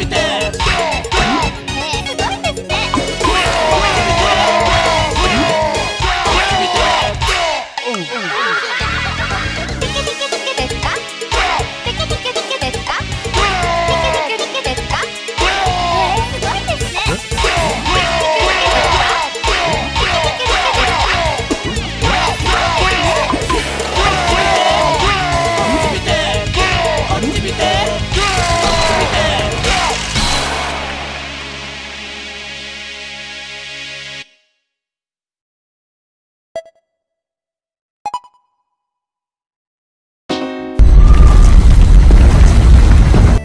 obter.